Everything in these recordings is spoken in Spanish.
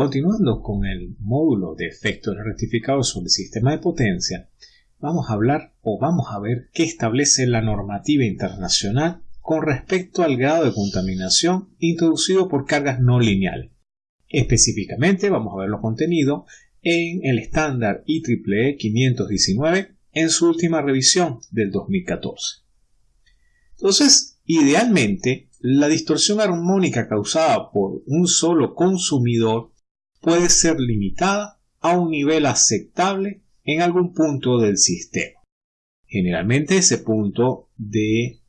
Continuando con el módulo de efectos rectificados sobre el sistema de potencia, vamos a hablar o vamos a ver qué establece la normativa internacional con respecto al grado de contaminación introducido por cargas no lineales. Específicamente vamos a ver lo contenido en el estándar IEEE 519 en su última revisión del 2014. Entonces, idealmente, la distorsión armónica causada por un solo consumidor puede ser limitada a un nivel aceptable en algún punto del sistema. Generalmente ese punto de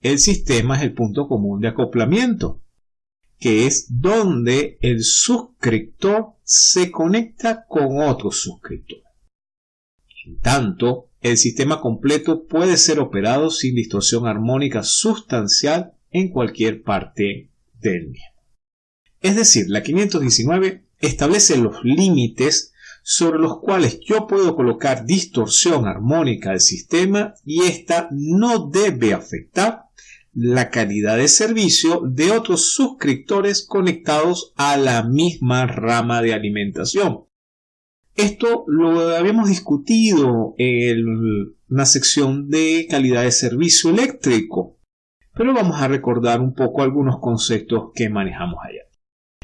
el sistema es el punto común de acoplamiento, que es donde el suscriptor se conecta con otro suscriptor. En tanto, el sistema completo puede ser operado sin distorsión armónica sustancial en cualquier parte del mismo. Es decir, la 519 establece los límites sobre los cuales yo puedo colocar distorsión armónica del sistema y esta no debe afectar la calidad de servicio de otros suscriptores conectados a la misma rama de alimentación. Esto lo habíamos discutido en una sección de calidad de servicio eléctrico, pero vamos a recordar un poco algunos conceptos que manejamos allá.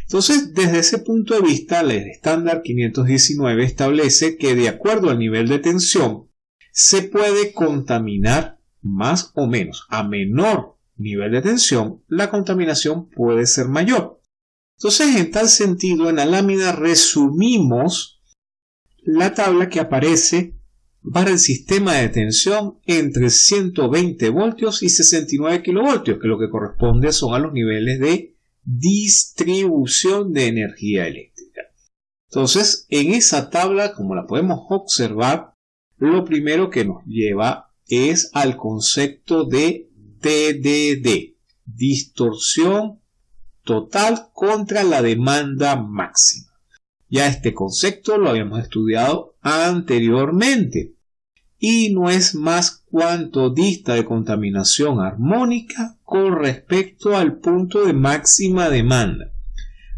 Entonces, desde ese punto de vista, el estándar 519 establece que de acuerdo al nivel de tensión, se puede contaminar más o menos. A menor nivel de tensión, la contaminación puede ser mayor. Entonces, en tal sentido, en la lámina resumimos la tabla que aparece para el sistema de tensión entre 120 voltios y 69 kilovoltios, que lo que corresponde son a los niveles de distribución de energía eléctrica. Entonces, en esa tabla, como la podemos observar, lo primero que nos lleva es al concepto de TDD, distorsión total contra la demanda máxima. Ya este concepto lo habíamos estudiado anteriormente y no es más cuanto dista de contaminación armónica con respecto al punto de máxima demanda.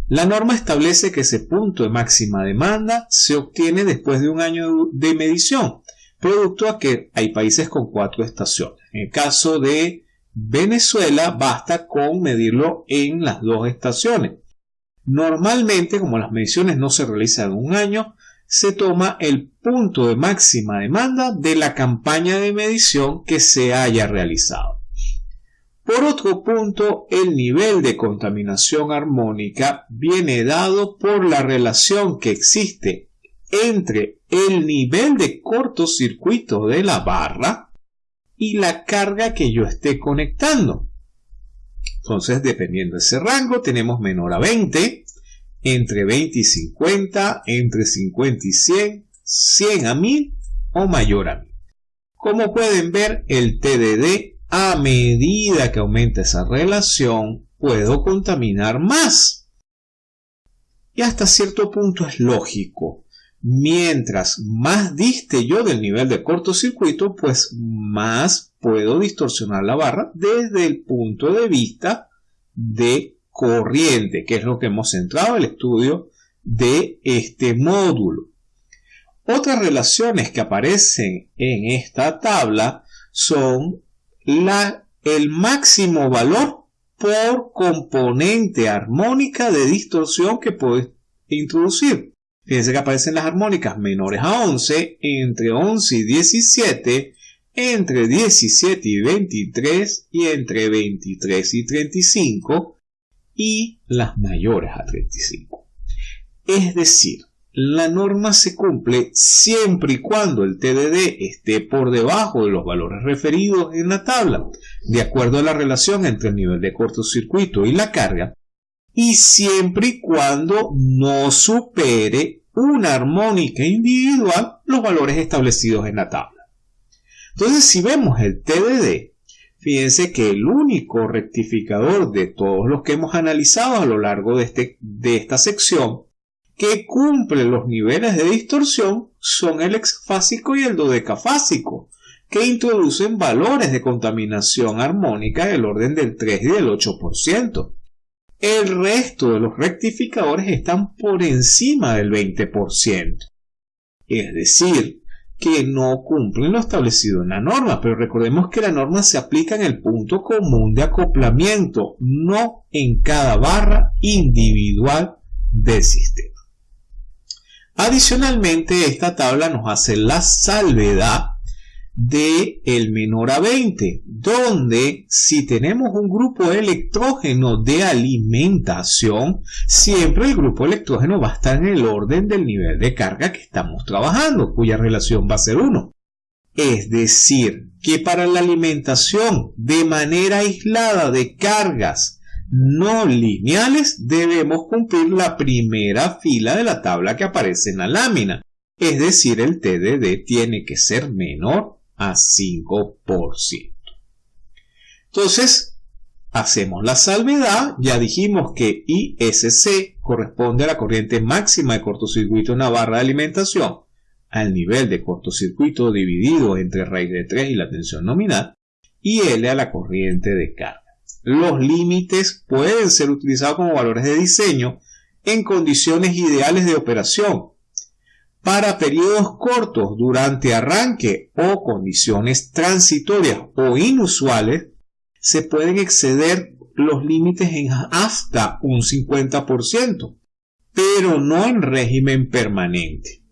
La norma establece que ese punto de máxima demanda se obtiene después de un año de medición, producto a que hay países con cuatro estaciones. En el caso de Venezuela basta con medirlo en las dos estaciones. Normalmente, como las mediciones no se realizan en un año, se toma el punto de máxima demanda de la campaña de medición que se haya realizado. Por otro punto, el nivel de contaminación armónica viene dado por la relación que existe entre el nivel de cortocircuito de la barra y la carga que yo esté conectando. Entonces, dependiendo de ese rango, tenemos menor a 20, entre 20 y 50, entre 50 y 100, 100 a 1000 o mayor a 1000. Como pueden ver, el TDD, a medida que aumenta esa relación, puedo contaminar más. Y hasta cierto punto es lógico. Mientras más diste yo del nivel de cortocircuito, pues más puedo distorsionar la barra desde el punto de vista de corriente, que es lo que hemos centrado el estudio de este módulo. Otras relaciones que aparecen en esta tabla son la, el máximo valor por componente armónica de distorsión que puedes introducir. Fíjense que aparecen las armónicas menores a 11, entre 11 y 17, entre 17 y 23 y entre 23 y 35 y las mayores a 35. Es decir, la norma se cumple siempre y cuando el TDD esté por debajo de los valores referidos en la tabla, de acuerdo a la relación entre el nivel de cortocircuito y la carga, y siempre y cuando no supere una armónica individual los valores establecidos en la tabla. Entonces, si vemos el TDD, Fíjense que el único rectificador de todos los que hemos analizado a lo largo de, este, de esta sección que cumple los niveles de distorsión son el hexafásico y el dodecafásico, que introducen valores de contaminación armónica del orden del 3 y del 8%. El resto de los rectificadores están por encima del 20%. Es decir, que no cumplen lo establecido en la norma, pero recordemos que la norma se aplica en el punto común de acoplamiento, no en cada barra individual del sistema. Adicionalmente, esta tabla nos hace la salvedad de el menor a 20, donde si tenemos un grupo electrógeno de alimentación, siempre el grupo electrógeno va a estar en el orden del nivel de carga que estamos trabajando, cuya relación va a ser 1. Es decir, que para la alimentación de manera aislada de cargas no lineales debemos cumplir la primera fila de la tabla que aparece en la lámina. Es decir, el TDD tiene que ser menor a 5%. Entonces, hacemos la salvedad, ya dijimos que ISC corresponde a la corriente máxima de cortocircuito en la barra de alimentación, al nivel de cortocircuito dividido entre raíz de 3 y la tensión nominal, y L a la corriente de carga. Los límites pueden ser utilizados como valores de diseño en condiciones ideales de operación, para periodos cortos durante arranque o condiciones transitorias o inusuales, se pueden exceder los límites en hasta un 50%, pero no en régimen permanente.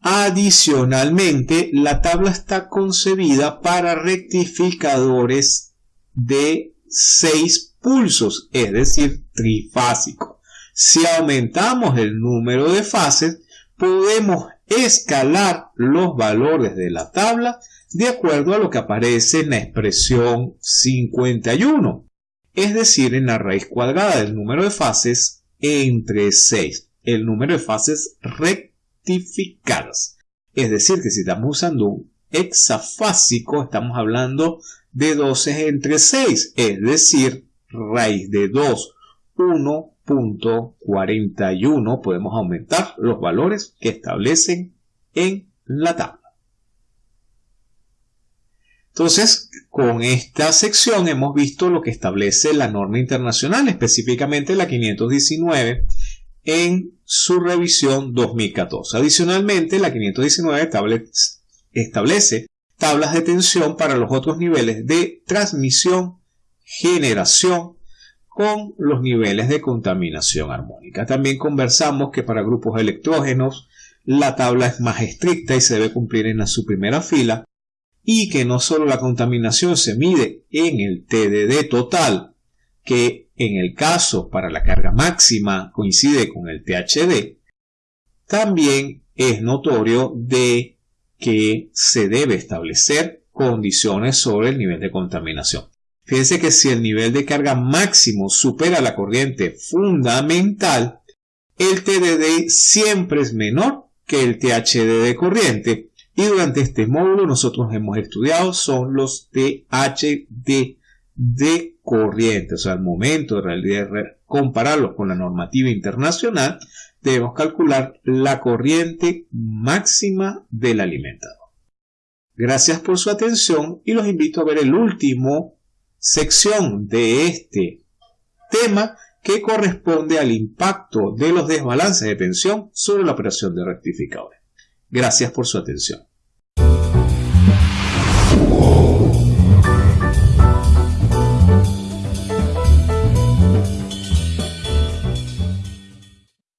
Adicionalmente, la tabla está concebida para rectificadores de 6 pulsos, es decir, trifásico. Si aumentamos el número de fases, podemos escalar los valores de la tabla de acuerdo a lo que aparece en la expresión 51, es decir, en la raíz cuadrada del número de fases entre 6, el número de fases rectificadas. Es decir, que si estamos usando un hexafásico, estamos hablando de 12 entre 6, es decir, raíz de 2, 1 41 podemos aumentar los valores que establecen en la tabla. Entonces, con esta sección hemos visto lo que establece la norma internacional, específicamente la 519 en su revisión 2014. Adicionalmente, la 519 establece tablas de tensión para los otros niveles de transmisión, generación, con los niveles de contaminación armónica. También conversamos que para grupos electrógenos la tabla es más estricta y se debe cumplir en su primera fila y que no solo la contaminación se mide en el TDD total, que en el caso para la carga máxima coincide con el THD, también es notorio de que se debe establecer condiciones sobre el nivel de contaminación. Fíjense que si el nivel de carga máximo supera la corriente fundamental, el TDD siempre es menor que el THD de corriente. Y durante este módulo nosotros hemos estudiado son los THD de corriente. O sea, al momento de compararlos con la normativa internacional, debemos calcular la corriente máxima del alimentador. Gracias por su atención y los invito a ver el último sección de este tema que corresponde al impacto de los desbalances de tensión sobre la operación de rectificadores. Gracias por su atención.